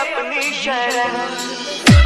अपनी शरण।